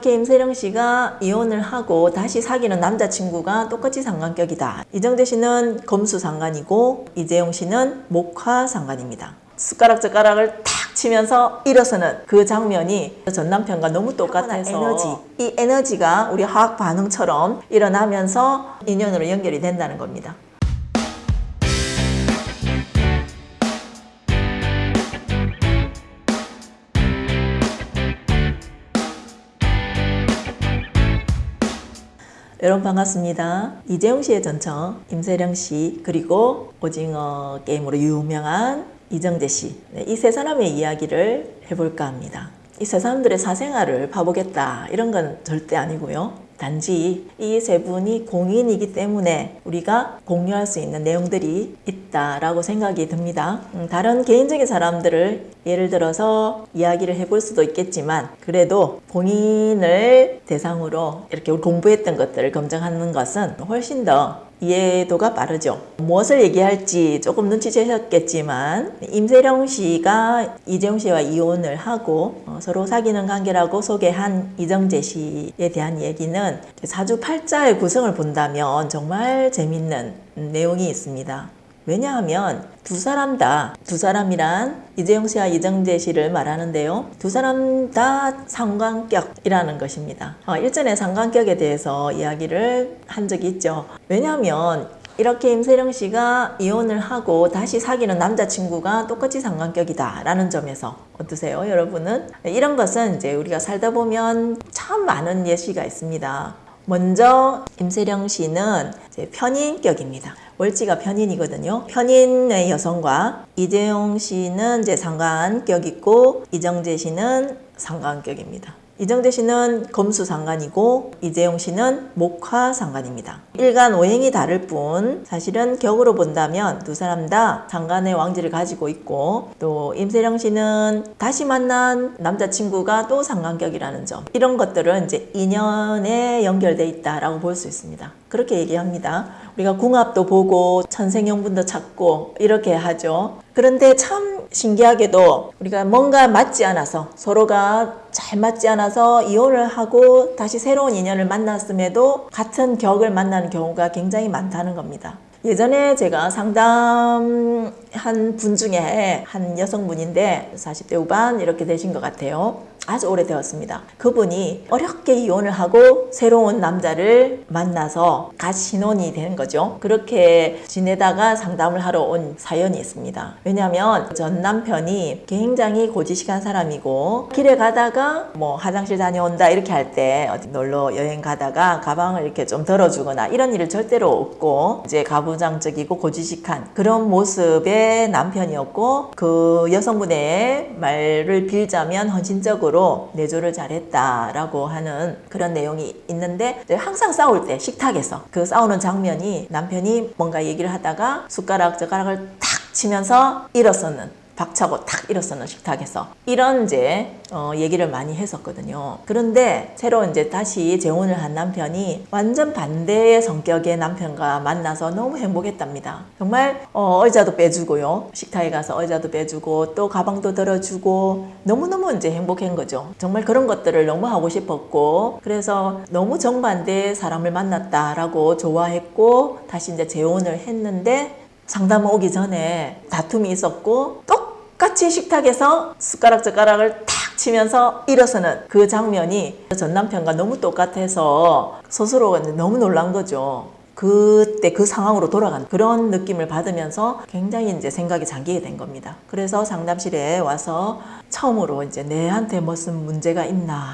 김세령 씨가 이혼을 하고 다시 사귀는 남자친구가 똑같이 상관격이다. 이정재 씨는 검수 상관이고 이재용 씨는 목화 상관입니다. 숟가락 젓가락을 탁 치면서 일어서는 그 장면이 전 남편과 너무 똑같아서 에너지 이 에너지가 우리 화학 반응처럼 일어나면서 인연으로 연결이 된다는 겁니다. 여러분 반갑습니다. 이재용 씨의 전처, 임세령 씨, 그리고 오징어 게임으로 유명한 이정재 씨. 네, 이세 사람의 이야기를 해볼까 합니다. 이 세 사람들의 사생활을 봐보겠다 이런 건 절대 아니고요. 단지 이 세 분이 공인이기 때문에 우리가 공유할 수 있는 내용들이 있다라고 생각이 듭니다. 음, 다른 개인적인 사람들을 예를 들어서 이야기를 해볼 수도 있겠지만 그래도 본인을 대상으로 이렇게 공부했던 것들을 검증하는 것은 훨씬 더 이해도가 빠르죠. 무엇을 얘기할지 조금 눈치채셨겠지만 임세령 씨가 이재용 씨와 이혼을 하고 어, 서로 사귀는 관계라고 소개한 이정재 씨에 대한 얘기는 사주 팔자의 구성을 본다면 정말 재밌는 내용이 있습니다. 왜냐하면 두 사람 다, 두 사람이란 이재용 씨와 이정재 씨를 말하는데요. 두 사람 다 상관격이라는 것입니다. 어, 일전에 상관격에 대해서 이야기를 한 적이 있죠. 왜냐하면 이렇게 임세령 씨가 이혼을 하고 다시 사귀는 남자친구가 똑같이 상관격이다 라는 점에서 어떠세요 여러분은? 이런 것은 이제 우리가 살다 보면 참 많은 예시가 있습니다. 먼저 임세령 씨는 편인격입니다. 월지가 편인이거든요. 편인의 여성과 이재용 씨는 이제 상관격 있고 이정재 씨는 상관격입니다. 이정재 씨는 검수 상관이고 이재용 씨는 목화 상관입니다. 일간 오행이 다를 뿐 사실은 격으로 본다면 두 사람 다 상관의 왕지를 가지고 있고 또 임세령 씨는 다시 만난 남자친구가 또 상관격이라는 점 이런 것들은 이제 인연에 연결돼 있다라고 볼 수 있습니다. 그렇게 얘기합니다. 우리가 궁합도 보고 천생연분도 찾고 이렇게 하죠. 그런데 참 신기하게도 우리가 뭔가 맞지 않아서 서로가 잘 맞지 않아서 이혼을 하고 다시 새로운 인연을 만났음에도 같은 격을 만나는 경우가 굉장히 많다는 겁니다. 예전에 제가 상담한 분 중에 한 여성분인데 40대 후반 이렇게 되신 것 같아요. 아주 오래되었습니다. 그분이 어렵게 이혼을 하고 새로운 남자를 만나서 같이 신혼이 되는 거죠. 그렇게 지내다가 상담을 하러 온 사연이 있습니다. 왜냐하면 전 남편이 굉장히 고지식한 사람이고 길에 가다가 뭐 화장실 다녀온다 이렇게 할 때 어디 놀러 여행 가다가 가방을 이렇게 좀 덜어주거나 이런 일을 절대로 없고 이제 가부장적이고 고지식한 그런 모습의 남편이었고 그 여성분의 말을 빌자면 헌신적으로 식으로 내조를 잘했다라고 하는 그런 내용이 있는데 항상 싸울 때 식탁에서 그 싸우는 장면이 남편이 뭔가 얘기를 하다가 숟가락 젓가락을 탁 치면서 일어서는 박차고 탁 일어서는 식탁에서 이런 이제 어, 얘기를 많이 했었거든요. 그런데 새로 이제 다시 재혼을 한 남편이 완전 반대의 성격의 남편과 만나서 너무 행복했답니다. 정말 어, 의자도 빼주고요. 식탁에 가서 의자도 빼주고 또 가방도 들어주고 너무너무 이제 행복한 거죠. 정말 그런 것들을 너무 하고 싶었고 그래서 너무 정반대의 사람을 만났다라고 좋아했고 다시 이제 재혼을 했는데 상담 오기 전에 다툼이 있었고 또 똑같이 식탁에서 숟가락 젓가락을 탁 치면서 일어서는 그 장면이 전 남편과 너무 똑같아서 스스로 너무 놀란 거죠. 그때 그 상황으로 돌아간 그런 느낌을 받으면서 굉장히 이제 생각이 잠기게 된 겁니다. 그래서 상담실에 와서 처음으로 이제 내한테 무슨 문제가 있나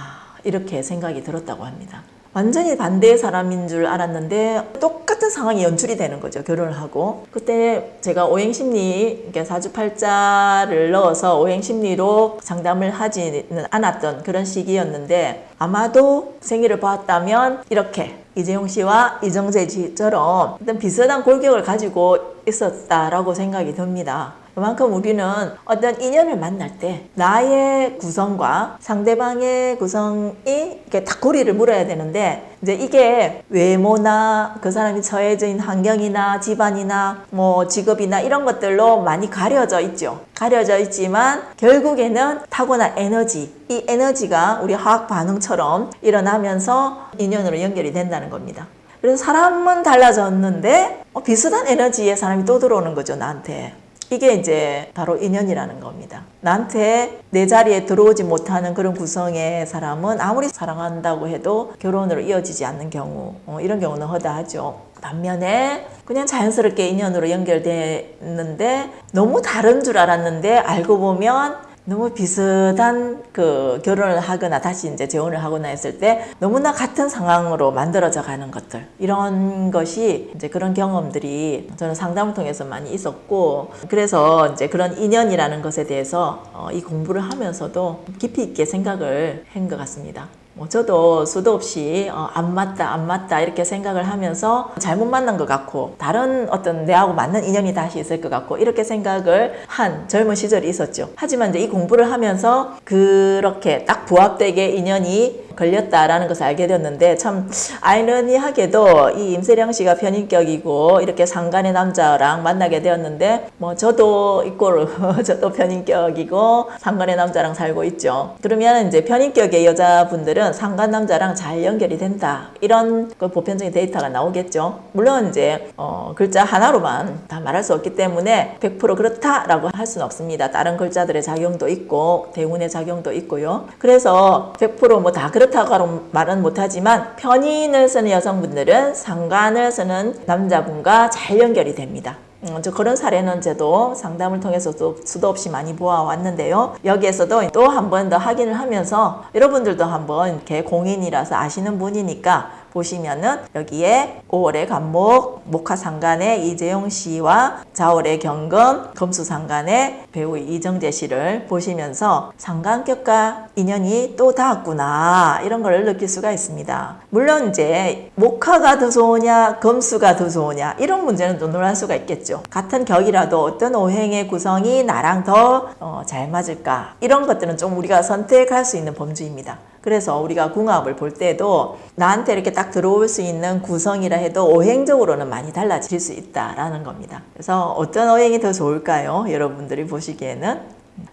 이렇게 생각이 들었다고 합니다. 완전히 반대의 사람인 줄 알았는데 똑같은 상황이 연출이 되는 거죠. 결혼을 하고. 그때 제가 오행심리, 사주팔자를 넣어서 오행심리로 상담을 하지는 않았던 그런 시기였는데 아마도 생일을 보았다면 이렇게 이재용 씨와 이정재 씨처럼 어떤 비슷한 골격을 가지고 있었다라고 생각이 듭니다. 그만큼 우리는 어떤 인연을 만날 때 나의 구성과 상대방의 구성이 이렇게 딱 고리를 물어야 되는데 이제 이게 외모나 그 사람이 처해져 있는 환경이나 집안이나 뭐 직업이나 이런 것들로 많이 가려져 있죠. 가려져 있지만 결국에는 타고난 에너지, 이 에너지가 우리 화학 반응처럼 일어나면서 인연으로 연결이 된다는 겁니다. 그래서 사람은 달라졌는데 어, 비슷한 에너지의 사람이 또 들어오는 거죠, 나한테. 이게 이제 바로 인연이라는 겁니다. 나한테 내 자리에 들어오지 못하는 그런 구성의 사람은 아무리 사랑한다고 해도 결혼으로 이어지지 않는 경우, 어, 이런 경우는 허다하죠. 반면에 그냥 자연스럽게 인연으로 연결됐는데 너무 다른 줄 알았는데 알고 보면 너무 비슷한 그 결혼을 하거나 다시 이제 재혼을 하거나 했을 때 너무나 같은 상황으로 만들어져 가는 것들 이런 것이 이제 그런 경험들이 저는 상담을 통해서 많이 있었고 그래서 이제 그런 인연이라는 것에 대해서 어, 이 공부를 하면서도 깊이 있게 생각을 한 것 같습니다. 뭐 저도 수도 없이 어, 안 맞다 안 맞다 이렇게 생각을 하면서 잘못 만난 것 같고 다른 어떤 내하고 맞는 인연이 다시 있을 것 같고 이렇게 생각을 한 젊은 시절이 있었죠. 하지만 이제 이 공부를 하면서 그렇게 딱 부합되게 인연이 걸렸다라는 것을 알게 되었는데 참 아이러니하게도 이 임세령 씨가 편인격이고 이렇게 상간의 남자랑 만나게 되었는데 뭐 저도 이꼴 저도 편인격이고 상간의 남자랑 살고 있죠. 그러면 이제 편인격의 여자분들은 상간 남자랑 잘 연결이 된다 이런 그 보편적인 데이터가 나오겠죠. 물론 이제 어 글자 하나로만 다 말할 수 없기 때문에 100% 그렇다라고 할 수는 없습니다. 다른 글자들의 작용도 있고 대운의 작용도 있고요. 그래서 100%뭐 다 그렇 그렇다고 말은 못하지만 편인을 쓰는 여성분들은 상관을 쓰는 남자분과 잘 연결이 됩니다. 음, 저 그런 사례는 저도 상담을 통해서도 수도 없이 많이 보아왔는데요. 여기에서도 또 한 번 더 확인을 하면서 여러분들도 한번 이렇게 공인이라서 아시는 분이니까 보시면은 여기에 5월의 간목, 목화상간의 이재용 씨와 자월의 경금, 금수상간의 배우 이정재 씨를 보시면서 상관격과 인연이 또 닿았구나 이런 걸 느낄 수가 있습니다. 물론 이제 목화가 더 좋으냐 금수가 더 좋으냐 이런 문제는 또 논할 수가 있겠죠. 같은 격이라도 어떤 오행의 구성이 나랑 더잘 어, 맞을까 이런 것들은 좀 우리가 선택할 수 있는 범주입니다. 그래서 우리가 궁합을 볼 때도 나한테 이렇게 딱 들어올 수 있는 구성이라 해도 오행적으로는 많이 달라질 수 있다라는 겁니다. 그래서 어떤 오행이 더 좋을까요? 여러분들이 보시기에는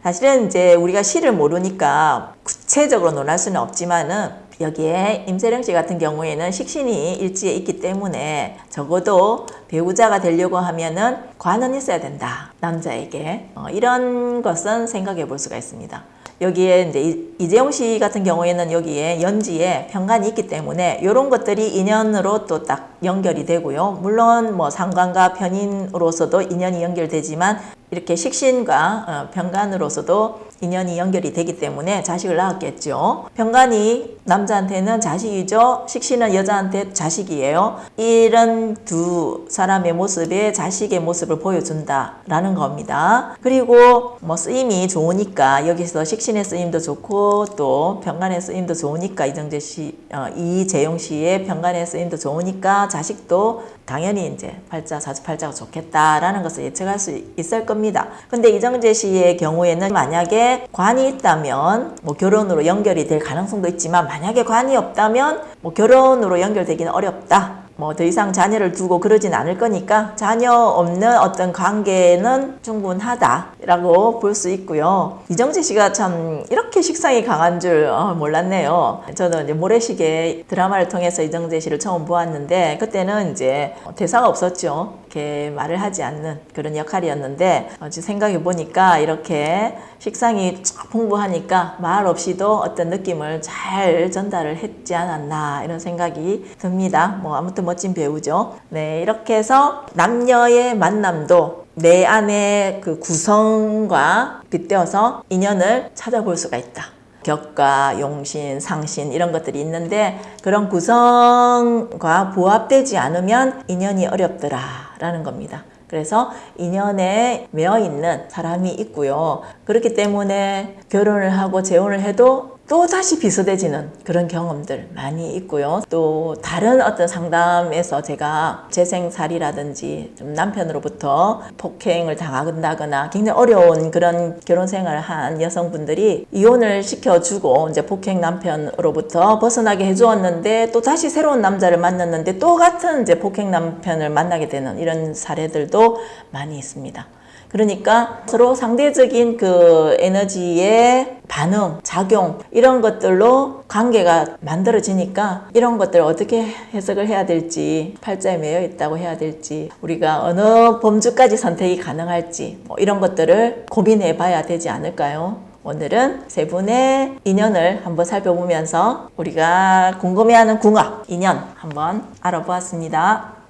사실은 이제 우리가 시를 모르니까 구체적으로 논할 수는 없지만은 여기에 임세령 씨 같은 경우에는 식신이 일지에 있기 때문에 적어도 배우자가 되려고 하면은 관은 있어야 된다 남자에게 어, 이런 것은 생각해 볼 수가 있습니다. 여기에 이제 이재용 씨 같은 경우에는 여기에 연지에 편관이 있기 때문에 이런 것들이 인연으로 또 딱 연결이 되고요. 물론 뭐 상관과 편인으로서도 인연이 연결되지만 이렇게 식신과 어, 병간으로서도 인연이 연결이 되기 때문에 자식을 낳았겠죠. 병간이 남자한테는 자식이죠. 식신은 여자한테 자식이에요. 이런 두 사람의 모습에 자식의 모습을 보여준다라는 겁니다. 그리고 뭐 쓰임이 좋으니까 여기서 식신의 쓰임도 좋고 또 병간의 쓰임도 좋으니까 이정재 씨, 어, 이재용 씨의 병간의 쓰임도 좋으니까 자식도 당연히 이제 팔자, 사주팔자가 좋겠다라는 것을 예측할 수 있을 겁니다. 근데 이정재 씨의 경우에는 만약에 관이 있다면 뭐 결혼으로 연결이 될 가능성도 있지만 만약에 관이 없다면 뭐 결혼으로 연결되기는 어렵다. 뭐 더 이상 자녀를 두고 그러진 않을 거니까 자녀 없는 어떤 관계는 충분하다라고 볼 수 있고요. 이정재 씨가 참 이렇게 식상이 강한 줄 어, 몰랐네요. 저는 이제 모래시계 드라마를 통해서 이정재 씨를 처음 보았는데 그때는 이제 대사가 없었죠. 이렇게 말을 하지 않는 그런 역할이었는데 어, 생각해 보니까 이렇게 식상이 풍부하니까 말 없이도 어떤 느낌을 잘 전달을 했지 않았나 이런 생각이 듭니다. 뭐 아무튼 멋진 배우죠. 네, 이렇게 해서 남녀의 만남도 내 안의 그 구성과 빗대어서 인연을 찾아볼 수가 있다. 격과 용신, 상신 이런 것들이 있는데 그런 구성과 부합되지 않으면 인연이 어렵더라 라는 겁니다. 그래서 인연에 매여 있는 사람이 있고요. 그렇기 때문에 결혼을 하고 재혼을 해도 또 다시 비슷해지는 그런 경험들 많이 있고요. 또 다른 어떤 상담에서 제가 재생살이라든지 좀 남편으로부터 폭행을 당한다거나 굉장히 어려운 그런 결혼 생활을 한 여성분들이 이혼을 시켜주고 이제 폭행 남편으로부터 벗어나게 해주었는데 또 다시 새로운 남자를 만났는데 또 같은 이제 폭행 남편을 만나게 되는 이런 사례들도 많이 있습니다. 그러니까 서로 상대적인 그 에너지의 반응, 작용 이런 것들로 관계가 만들어지니까 이런 것들 어떻게 해석을 해야 될지 팔자에 매여 있다고 해야 될지 우리가 어느 범주까지 선택이 가능할지 뭐 이런 것들을 고민해 봐야 되지 않을까요? 오늘은 세 분의 인연을 한번 살펴보면서 우리가 궁금해하는 궁합, 인연 한번 알아보았습니다.